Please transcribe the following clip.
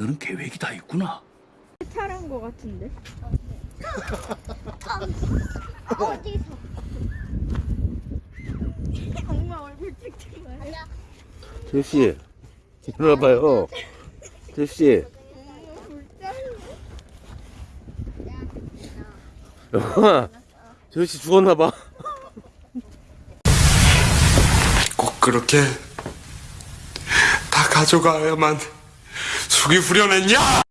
너는 계획이 다 있구나. 탈한 거 같은데? 어디서? 엄마 얼굴 찍지 마. 제시 일어나봐요 제시 영아 제시 죽었나봐 꼭 그렇게 다 가져가야만 속이 후련했냐?